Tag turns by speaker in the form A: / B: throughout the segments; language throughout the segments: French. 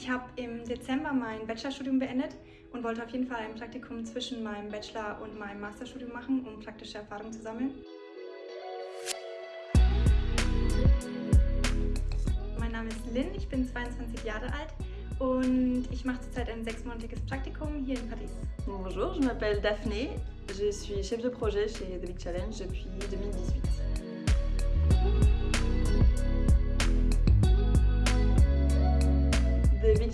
A: Ich habe im Dezember mein Bachelorstudium beendet und wollte auf jeden Fall ein Praktikum zwischen meinem Bachelor- und meinem Masterstudium machen, um praktische Erfahrung zu sammeln. Mein Name ist Lynn, ich bin 22 Jahre alt und ich mache zurzeit ein sechsmonatiges Praktikum hier in Paris.
B: Bonjour, je m'appelle Daphné, je suis chef de projet chez The Big Challenge depuis 2018.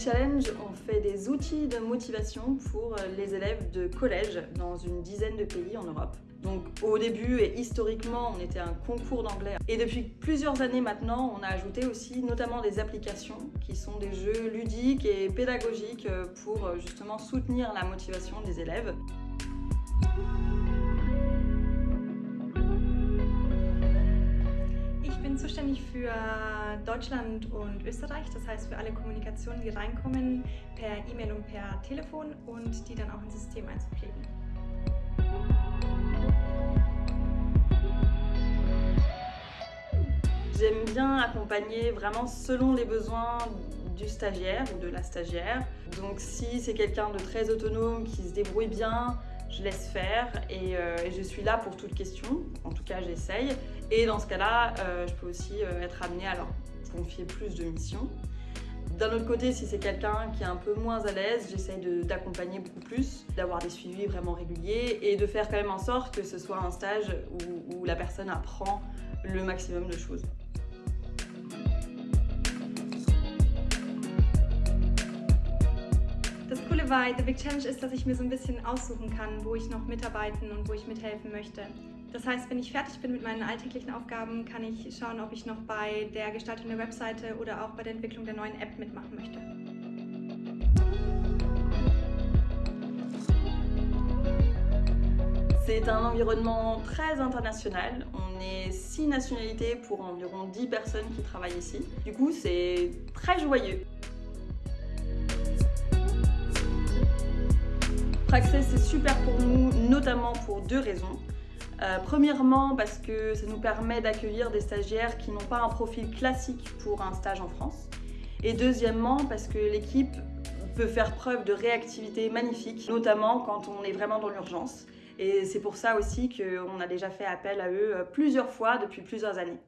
B: Challenge, on fait des outils de motivation pour les élèves de collège dans une dizaine de pays en Europe. Donc au début et historiquement, on était un concours d'anglais. Et depuis plusieurs années maintenant, on a ajouté aussi notamment des applications qui sont des jeux ludiques et pédagogiques pour justement soutenir la motivation des élèves.
A: Bin zuständig für Deutschland und Österreich, das heißt für alle Kommunikationen, die reinkommen, per E-Mail und per Telefon und die dann auch ins System einzupflegen.
B: J'aime bien accompagner vraiment selon les besoins du stagiaire ou de la stagiaire. Donc si c'est quelqu'un de très autonome, qui se débrouille bien, je laisse faire et, euh, et je suis là pour toute question. En tout cas, j'essaye. Et dans ce cas-là, euh, je peux aussi euh, être amenée à leur confier plus de missions. D'un autre côté, si c'est quelqu'un qui est un peu moins à l'aise, j'essaye d'accompagner beaucoup plus, d'avoir des suivis vraiment réguliers et de faire quand même en sorte que ce soit un stage où, la personne apprend le maximum de choses.
A: Das Coole bei The Big Challenge ist, dass ich mir so ein bisschen aussuchen kann, wo ich noch mitarbeiten und wo ich mithelfen möchte. Das heißt, wenn ich fertig bin mit meinen alltäglichen Aufgaben, kann ich schauen, ob ich noch bei der Gestaltung der Webseite oder auch bei der Entwicklung der neuen App mitmachen möchte.
B: C'est un environnement très international. On est six nationalités pour environ 10 personnes qui travaillent ici. Du coup, c'est très joyeux. Praxis, c'est super pour nous, notamment pour deux raisons. Euh, premièrement, parce que ça nous permet d'accueillir des stagiaires qui n'ont pas un profil classique pour un stage en France. Et deuxièmement, parce que l'équipe peut faire preuve de réactivité magnifique, notamment quand on est vraiment dans l'urgence. Et c'est pour ça aussi qu'on a déjà fait appel à eux plusieurs fois depuis plusieurs années.